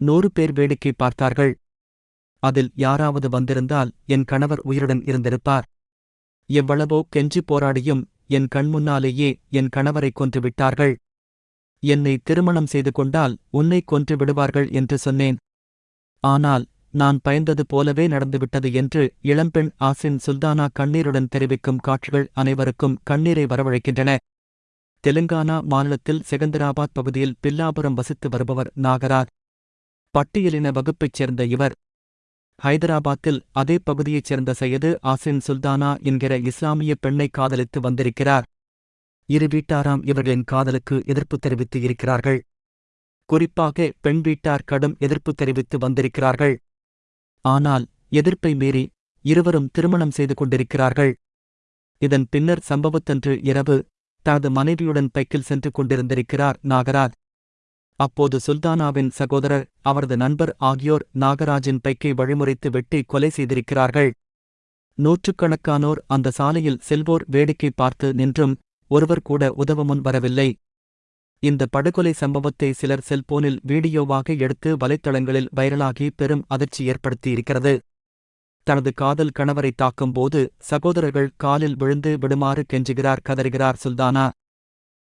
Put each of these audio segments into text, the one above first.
நூறு பேர் வேடிக்கை பார்த்தார்கள். அதில் யாராவது வந்திருந்தால் என் கணவர் உயிருடன் இருந்திருப்பார். எவ்வளவோ கெஞ்சி போராடியும் என் கண்முன்னாலேயே என் கணவரை கொன்று விட்டார்கள். என்னை திருமணம் செய்து கொண்டால் உன்னை கொன்று விடுவார்கள் என்று சொன்னேன். ஆனால் நான் பயந்தது போலவே நடந்துவிட்டது என்று இளம்பெண் ஆசின் சுல்தானா கண்ணீருடன் தெரிவிக்கும் காட்சிகள் அனைவருக்கும் கண்ணீரை வரவழைக்கின்றன. தெலுங்கானா மாநிலத்தில் செகந்தராபாத் பகுதியில் பில்லாபுரம் வசித்து வருபவர் நாகராஜ். பட்டியலின வகுப்பைச் சேர்ந்த இவர். ஹைதராபாத்தில் அதே பகுதியைச் சேர்ந்த சையது ஆசின் சுல்தானா என்கிற இஸ்லாமிய பெண்ணை காதலித்து வந்திருக்கிறார். இரு வீட்டாராம் இவர்களின் காதலுக்கு எதிர்ப்பு தெரிவித்து இருக்கிறார்கள். குறிப்பாக பெண் வீட்டார் கடும் எதிர்ப்பு தெரிவித்து வந்திருக்கிறார்கள். ஆனால் எதிர்ப்பை மீறி இருவரும் திருமணம் செய்து கொண்டிருக்கிறார்கள். இதன் பின்னர் சம்பவத்தன்று இரவு தனது மனைவியுடன் பைக்கில் சென்று கொண்டிருந்திருக்கிறார் நாகராஜ். அப்போது சுல்தானாவின் சகோதரர் அவரது நண்பர் ஆகியோர் நாகராஜின் பைக்கை வழிமுறைத்து வெட்டி கொலை செய்திருக்கிறார்கள். நூற்றுக்கணக்கானோர் அந்த சாலையில் செல்வோர் வேடிக்கை பார்த்து நின்றும் ஒருவர் கூட உதவ முன் வரவில்லை. இந்த படுகொலை சம்பவத்தை சிலர் செல்போனில் வீடியோவாக எடுத்து வலைத்தளங்களில் வைரலாகி பெரும் அதிர்ச்சி ஏற்படுத்தியிருக்கிறது. தனது காதல் கணவரை தாக்கும்போது சகோதரர்கள் காலில் விழுந்து விடுமாறு கெஞ்சுகிறார் கதறுகிறார் சுல்தானா.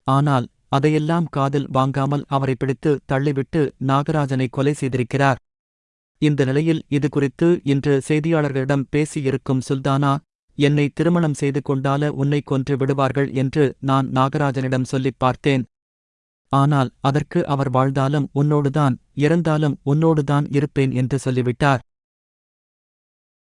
ஆனால் அதையெல்லாம் காதில் வாங்காமல் அவரை பிடித்து தள்ளிவிட்டு நாகராஜனை கொலை செய்திருக்கிறார். இந்த நிலையில் இது குறித்து இன்று செய்தியாளர்களிடம் பேசியிருக்கும் சுல்தானா என்னை திருமணம் செய்து கொண்டால உன்னை கொன்று விடுவார்கள் என்று நான் நாகராஜனிடம் சொல்லிப் பார்த்தேன். ஆனால் அதற்கு அவர் வாழ்ந்தாலும் உன்னோடுதான் இறந்தாலும் உன்னோடுதான் இருப்பேன் என்று சொல்லிவிட்டார்.